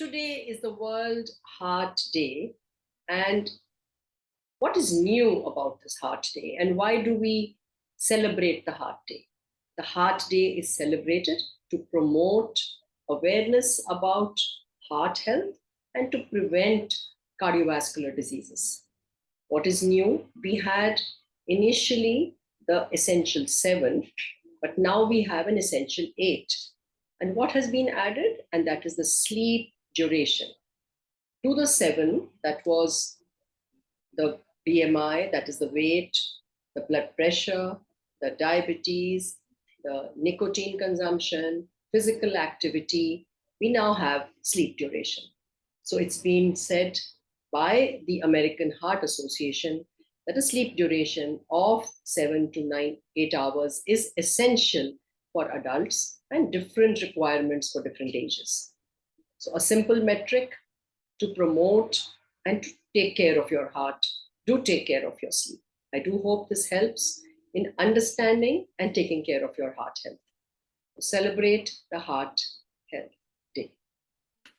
today is the World Heart Day. And what is new about this Heart Day? And why do we celebrate the Heart Day? The Heart Day is celebrated to promote awareness about heart health and to prevent cardiovascular diseases. What is new? We had initially the essential seven, but now we have an essential eight. And what has been added? And that is the sleep duration. To the seven, that was the BMI, that is the weight, the blood pressure, the diabetes, the nicotine consumption, physical activity, we now have sleep duration. So it's been said by the American Heart Association that a sleep duration of seven to nine, eight hours is essential for adults and different requirements for different ages. So a simple metric to promote and to take care of your heart. Do take care of your sleep. I do hope this helps in understanding and taking care of your heart health. Celebrate the heart health.